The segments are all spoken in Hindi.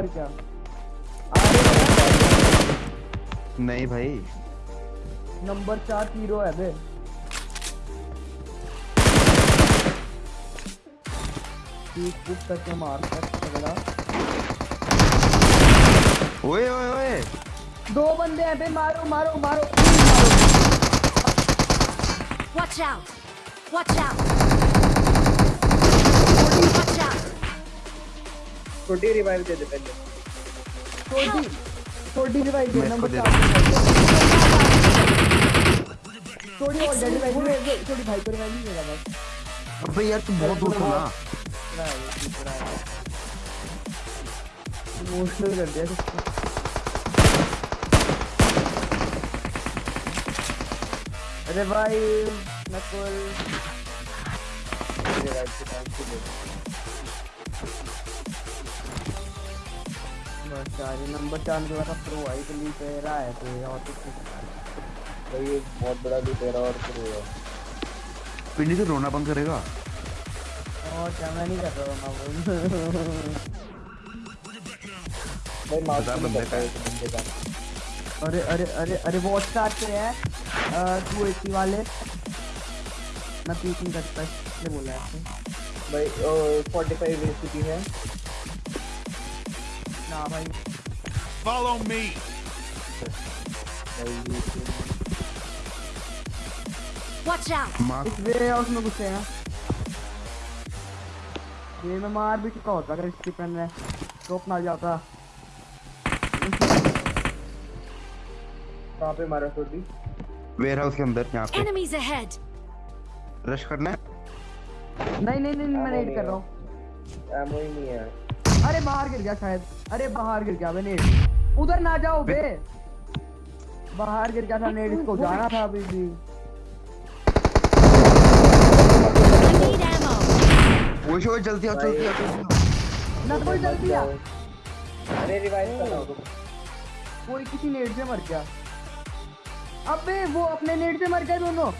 और क्या? नहीं भाई। नंबर चार हीरो है बे। करके मार सकता ओए ओए ओए। दो बंदे हैं बे मारो मारो मारो। तीन मारो Watch out! छोटी रिवाइव दे दे पहले। छोटी छोटी रिवाइव दे नंबर दे छोटी और डेड रिवाइव छोटी भाई को रिवाइव नहीं देगा बस। अबे यार तू बहुत दूर था ना। इमोशनल कर दिया अरे भाई नकुल। रिवाइव के टाइम से दे। बस चार नंबर चार प्रो आई तो लीक है रहा है तो और कुछ भाई ये बहुत बड़ा और शुरू है। पिंडी से रोना बंद करेगा? और क्या मैं नहीं कर रहा हूँ मैं भाई मार बंदे का। बंदे का। अरे अरे अरे अरे वॉच स्टार्ट पे है टू एटी वाले। मैं पीक नहीं करता इसलिए बोला है। भाई फोर्टी फाइव रेसिपी है भाई Follow me. Watch out! इस वे हाउस में घुसे हैं ये मैं मार भी चुका होता अगर इसकी पेन में टॉप ना जाता। कहाँ पे मारा छोटी वेयर हाउस के अंदर यहाँ पे। Enemies ahead! रश करना है? नहीं नहीं नहीं मैं नहीं कर रहा हूँ। एमओ ही नहीं है। अरे बाहर गिर गया शायद। अरे बाहर गिर गया नेट उधर ना जाओ बे। बाहर गिर गया था नेट इसको जाना था अभी भी! ओए ओए जल्दी आओ जल्दी आओ ना कोई जल्दी आ। अरे रिवाइव कर रहा हूँ। कोई किसी नेट से मर गया। अबे वो अपने नेट से मर गए दोनों।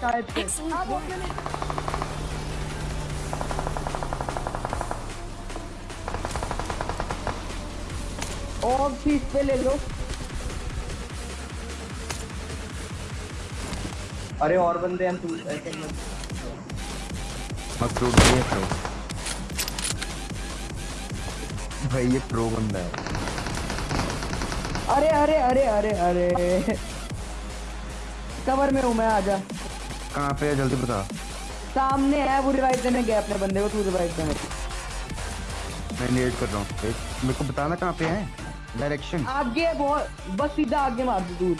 शायद से। वो work. अपने net- और फ़ीस पे ले लो। अरे और बंदे हैं तू ऐसे मत टूट ये प्रो भाई ये प्रो बंदा है। अरे अरे अरे अरे अरे। कवर में हूँ मैं आजा। कहाँ पे है? जल्दी बता। सामने है वो रिवाइव करने गया अपने बंदे को तू रिवाइव करने मैं लेट कर रहा हूँ। मेरे को बताना कहाँ पे है? डायरेक्शन आगे बहुत बस सीधा आगे मार दो दूर।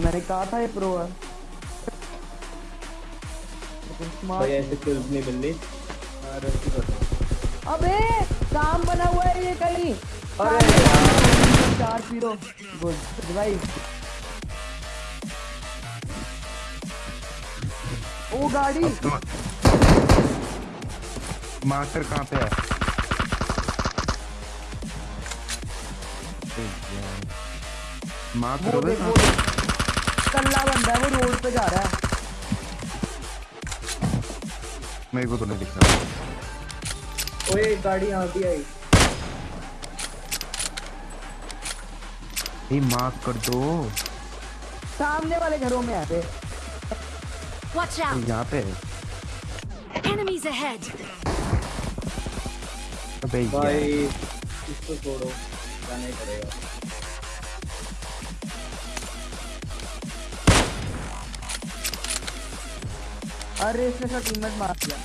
मैंने कहा था ये प्रो है। भाई ऐसे किल्स नहीं मिल रही अबे काम बना हुआ है ये कहीं। अरे चार पीरो गुड रिवाइव ओ गाड़ी। मास्टर कहाँ पे है? मार्क वो वो कल्ला बंदा है वो रोड पे जा रहा है। मेरे को तो नहीं दिख रहा। ओए गाड़ी यहाँ भी आई। ये मार्क कर दो। सामने वाले घरों में आते Watch out! यहाँ पे है। Enemies ahead! अबे भाई इसको छोड़ो जाना ही पड़ेगा। अरे इसने सब टीममेट मार दिया।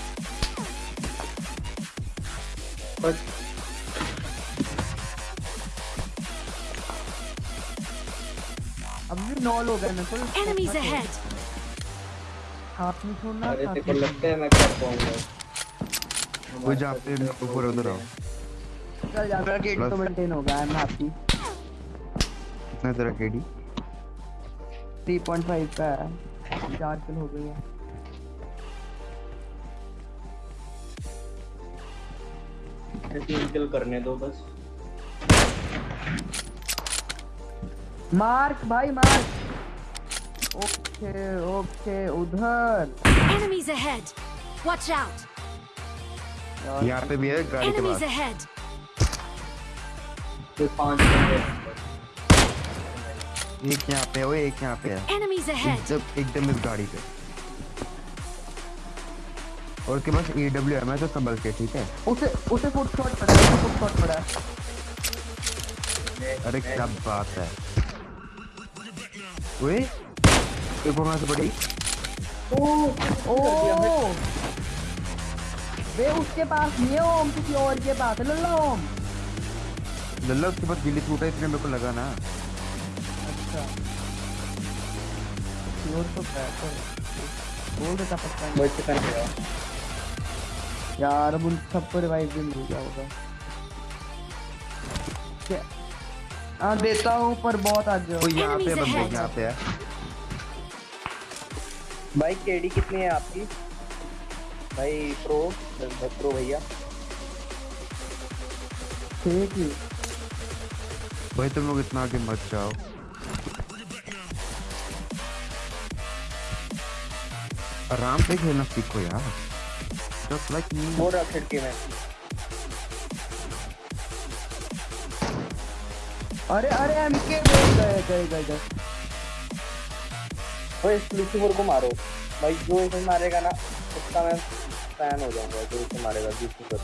बस अब भी नौ लोग हैं ना तो Enemies ahead! हाथ में छोड़ना अरे तेरे को लगता है मैं कर पाऊँगा। वो जहाँ पे ऊपर उधर आओ। चल जाता है। तो मेंटेन होगा आई एम हैप्पी कितना तेरा केडी 3.5 का है। चार किल हो गई है। तीन किल करने दो बस। मार्क भाई मार्क। ओके ओके उधर। Enemies ahead! Watch out! यहाँ पे भी है गाड़ी के पास। एक यहाँ पे है एक यहाँ पे है। Ahead! एकदम एकदम इस गाड़ी पे। और उसके पास ई डब्ल्यू एम है तो संभल के ठीक है? उसे उसे फुट शॉट पड़ा है फुट शॉट पड़ा है। अरे क्या बात है। ओए एक वहाँ से बड़ी ओ ओ वे उसके पास नहीं है ओम किसी और के पास है लल्ला ओम। लल्ला उसके पास गिल्ली टूटा इसलिए मेरे को लगा ना। अच्छा। और तो है। तो बोल देता पक्का। वो चिकन गया यार अब उन सबको रिवाइव भी मिल गया होगा। क्या- हाँ देता हूँ पर बहुत आज। ओ यहाँ पे बंदे. यहाँ पे है। भाई केडी कितनी है आपकी? भाई प्रो प्रो भैया। ठीक ही। भाई तुम लोग इतना आगे मत जाओ। आराम से खेलना सीखो यार। जस्ट लाइक मी वो रहा खिड़की में। अरे अरे एम के गए गए गए गए गए। वो लूसीफर को मारो। भाई जो इसे मारेगा ना उसका मैं फ़ैन हो जाऊँगा जो इसे मारेगा लूसीफर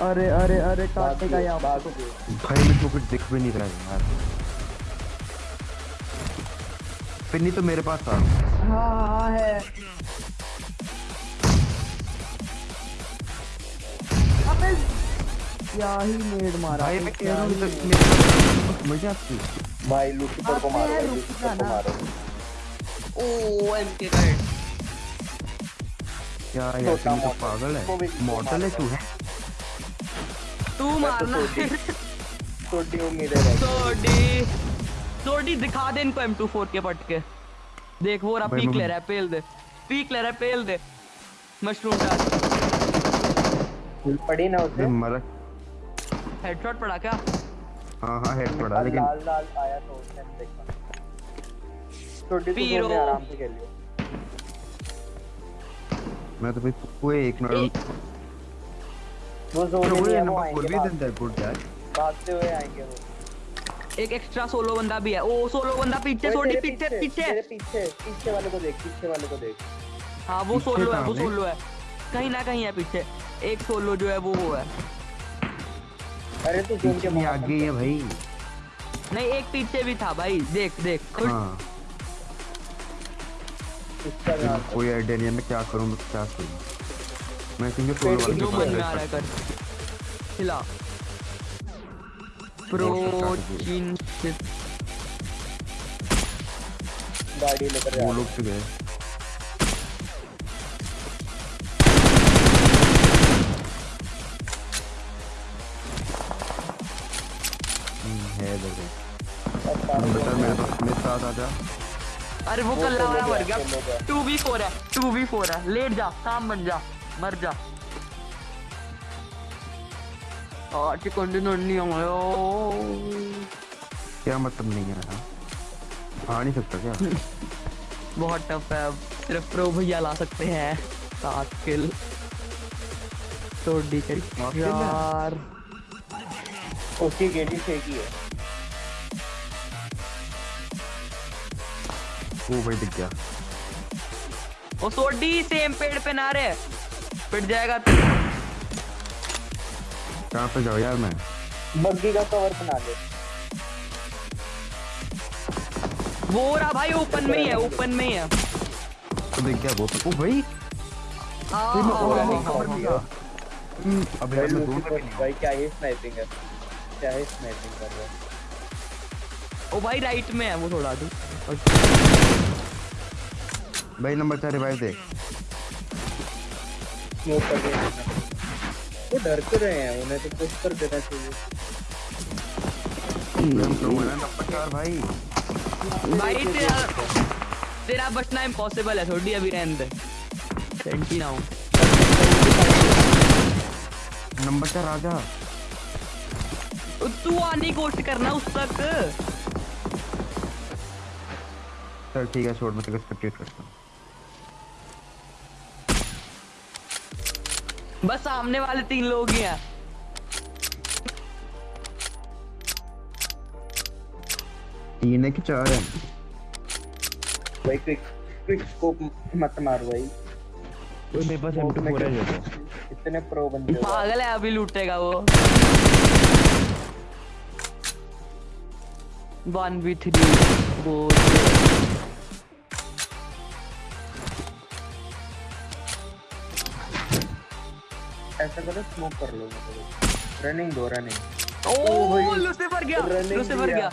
अरे अरे अरे काटेगा ये- यहाँ बात भाई मेरे को कुछ दिख भी नहीं रहा है यार। पिन्नी तो मेरे पास था हाँ हाँ है। अबे क्या ही मेड मारा भाई मैं कह क्या रहा हूँ तो मज़ा आती भाई लूसीफर को मारो हैं, भाई, रुक लूसीफर को मारो ओ एमके का हेड क्या यार पिन्नी तो पागल है। मॉडल है तू है? तू तो मारना छोटी छोटी उम्मीदें रहती सोडी। सोडी दिखा दे इनको M24 के पटके देख वो रहा पीक ले रहा है पेल दे। पीक ले रहा है पेल दे। मशरूम डाल। हैं। पड़ी ना उसे। मर हेडशॉट पड़ा क्या? हाँ हाँ हेड पड़ा लेकिन लाल लाल आया तो उसने देखा। छोटी तो पीरो। में आराम से खेलियो मैं तो भाई कोई एक मिनट वो जोन वो में है, वो नंबर आएँगे भी है गुड यार। भागते हुए आएँगे वो। एक एक्स्ट्रा सोलो बंदा भी है। ओ सोलो बंदा पीछे ओए, पीछे पीछे पीछे। पीछे वाले को देख पीछे वाले को देख। हाँ वो सोलो है वो सोलो है। कहीं ना कहीं है पीछे। एक सोलो जो है वो वो है। अरे तू जोन के आगे है भाई। नहीं एक पीछे भी था भाई। देख देख खुद हाँ। कोई आइडिया नहीं है मैं क्या करूँ मैं क्या करूँ। मैं सिंगल सोलो वाले जो मन में आ रहा है कर हिला प्रोटीन गाड़ी लेकर वो लोग तो गए। साथ आ जा अरे वो तो वाला मर गया। हैं। टू वी फोर है टू वी फोर है। लेट जा काम बन जा मर जा। और चिकन डिनर नहीं आयो क्या मतलब नहीं है हाँ? आ नहीं सकता क्या? बहुत टफ है। सिर्फ़ प्रो भैया ला सकते हैं। सात किल तो डी है? यार। उसकी गेटी फेंकी है। वो भाई दिख गया। ओ सोडी सेम पेड़ पे ना रे पिट जाएगा तू। कहाँ पे जाओ यार मैं? बग्गी का कवर बना ले। वो रहा भाई ओपन में ही है ओपन में ही है। तो दिख गया वो ओ भाई! हाँ, मैं कवर हम्म, अब भाई यार मैं दूर नहीं भाई क्या ही स्नाइपिंग है। क्या ही स्नाइपिंग कर रहा है। ओ भाई राइट में है वो थोड़ा तू भाई नंबर चार रिवाइव दे स्मोक कर दिया वो डर क्यों रहे हैं उन्हें तो पुश कर देना चाहिए। तो भाई। भाई तेरा तेरा बचना इम्पॉसिबल है थोड़ी अभी रहने दे। सेंटी ना हूँ नंबर चार आ जा। तू आने की कोशिश करना उस तक। चल ठीक है छोड़ मैं तेरे को स्पेक्टेट करता हूँ। बस सामने वाले तीन लोग ही हैं। तीन है कि चार है? भाई क्विक क्विक स्कोप मत मार भाई। ओए मेरे पास M24 है क्यों- देखो इतने प्रो बंदे पागल है अभी लूटेगा वो। वन बी ऐसा करो स्मोक कर लो रनिंग दो रनिंग लूसीफर गया लूसीफर गया।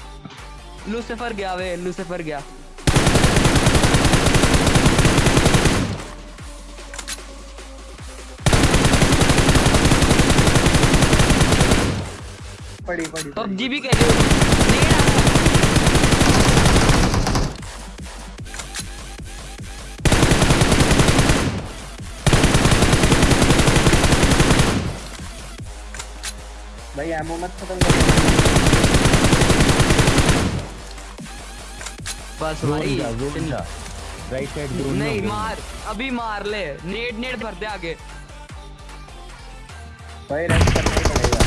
लूसीफर गया वे लूसीफर गया। पड़ी पड़ी। पबजी भी कह रही हो भाई एमओ मत खत्म कर। बस जा राइट साइड जोन नहीं मार अभी मार ले। नेट नेट भर दे आगे। भाई रेस्ट करना ही पड़ेगा।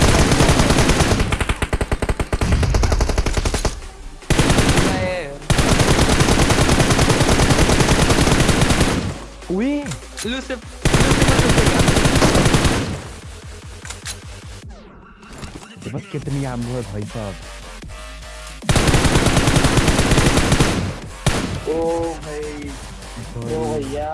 ओए लूसिफ पास कितनी आम है भाई साहब? ओ भाई ओ भैया।